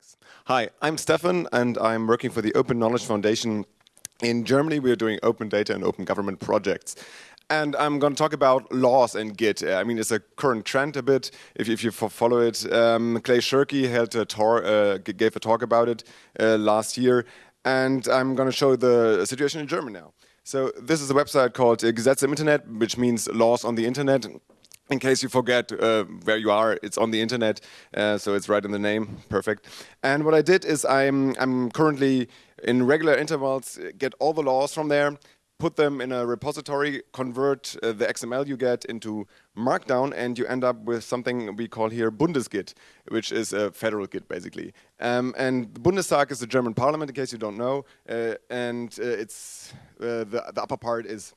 Thanks. Hi, I'm Stefan and I'm working for the Open Knowledge Foundation. In Germany, we are doing open data and open government projects. And I'm going to talk about laws and Git. I mean, it's a current trend a bit, if, if you follow it. Um, Clay Shirky held a uh, gave a talk about it uh, last year. And I'm going to show the situation in Germany now. So this is a website called Gesetze im Internet, which means laws on the internet in case you forget uh, where you are, it's on the internet, uh, so it's right in the name, perfect. And what I did is I'm, I'm currently in regular intervals, get all the laws from there, put them in a repository, convert uh, the XML you get into Markdown, and you end up with something we call here Bundesgit, which is a federal Git, basically. Um, and the Bundestag is the German parliament, in case you don't know, uh, and uh, it's uh, the, the upper part is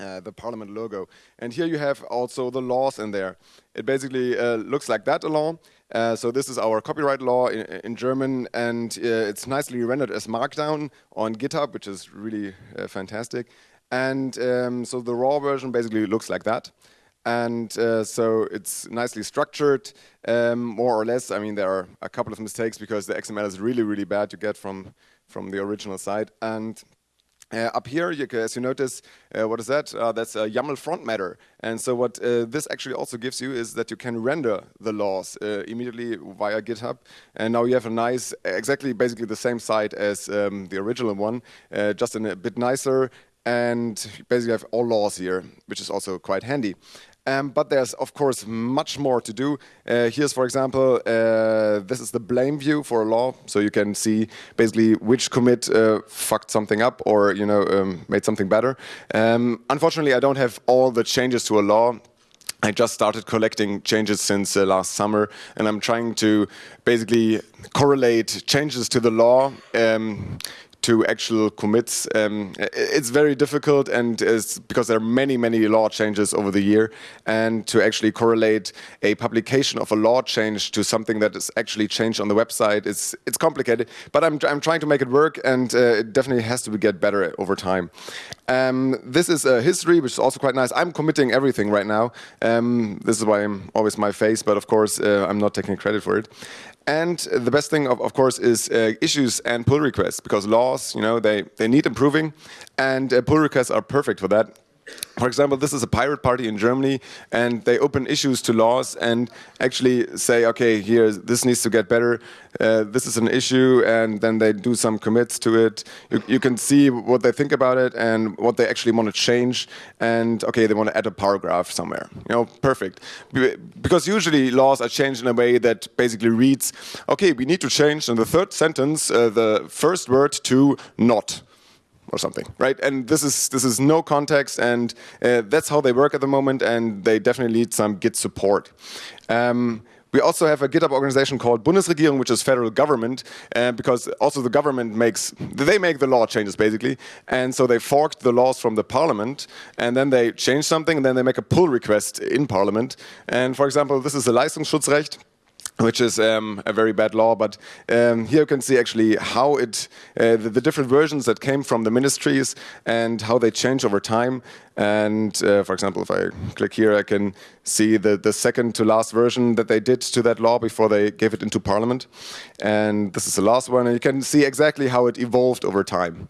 uh, the parliament logo. And here you have also the laws in there. It basically uh, looks like that, a law. Uh, so this is our copyright law in, in German, and uh, it's nicely rendered as Markdown on GitHub, which is really uh, fantastic. And um, so the raw version basically looks like that. And so it's nicely structured, um, more or less. I mean, there are a couple of mistakes because the XML is really, really bad to get from, from the original site. And uh, up here, you, as you notice, uh, what is that? Uh, that's a YAML front matter. And so what uh, this actually also gives you is that you can render the laws uh, immediately via GitHub. And now you have a nice, exactly basically the same site as um, the original one, uh, just in a bit nicer. And basically have all laws here, which is also quite handy. Um, but there's, of course, much more to do. Uh, here's, for example, uh, this is the blame view for a law. So you can see basically which commit uh, fucked something up or you know um, made something better. Um, unfortunately, I don't have all the changes to a law. I just started collecting changes since uh, last summer, and I'm trying to basically correlate changes to the law um, to actual commits. Um, it's very difficult and because there are many, many law changes over the year and to actually correlate a publication of a law change to something that is actually changed on the website, it's, it's complicated, but I'm, I'm trying to make it work and uh, it definitely has to get better over time. Um, this is a history, which is also quite nice. I'm committing everything right now. Um, this is why I'm always my face, but of course uh, I'm not taking credit for it. And the best thing, of, of course, is uh, issues and pull requests, because laws, you know, they, they need improving, and uh, pull requests are perfect for that. For example, this is a pirate party in Germany, and they open issues to laws and actually say, okay, here, this needs to get better. Uh, this is an issue, and then they do some commits to it. You, you, can see what they think about it and what they actually want to change. And okay, they want to add a paragraph somewhere. You know, perfect. Because usually laws are changed in a way that basically reads, okay, we need to change in the third sentence uh, the first word to not or something, right? And this is this is no context, and uh, that's how they work at the moment, and they definitely need some Git support. Um, we also have a GitHub organization called Bundesregierung, which is federal government, uh, because also the government makes, they make the law changes basically. And so they forked the laws from the parliament, and then they change something, and then they make a pull request in parliament. And for example, this is a Leistungsschutzrecht which is um, a very bad law, but um, here you can see actually how it, uh, the, the, different versions that came from the ministries and how they change over time. And uh, for example, if I click here, I can see the, the second to last version that they did to that law before they gave it into parliament. And this is the last one, and you can see exactly how it evolved over time.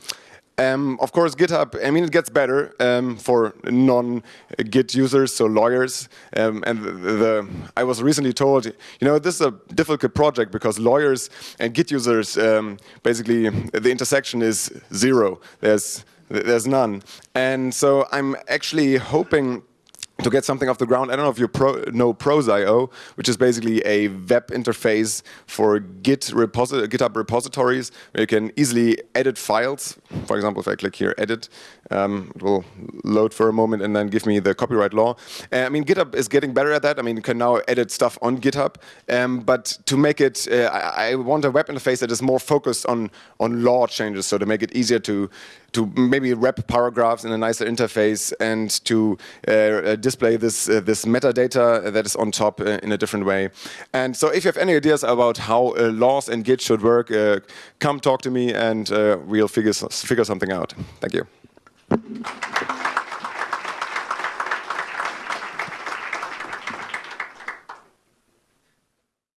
Um, of course, GitHub, I mean, it gets better um, for non-Git users, so lawyers. Um, and the, the, I was recently told, you know, this is a difficult project because lawyers and Git users, um, basically, the intersection is zero. There's, there's none. And so I'm actually hoping to get something off the ground. I don't know if you pro know Prose.io, which is basically a web interface for Git GitHub repositories where you can easily edit files. For example, if I click here, edit, um, it will load for a moment and then give me the copyright law. Uh, I mean, GitHub is getting better at that. I mean, you can now edit stuff on GitHub. Um, but to make it, uh, I, I, want a web interface that is more focused on, on law changes, so to make it easier to, to maybe wrap paragraphs in a nicer interface and to uh, uh display this, uh, this metadata that is on top uh, in a different way. And so if you have any ideas about how laws and Git should work, come talk to me and we'll figure, figure something out. Thank you.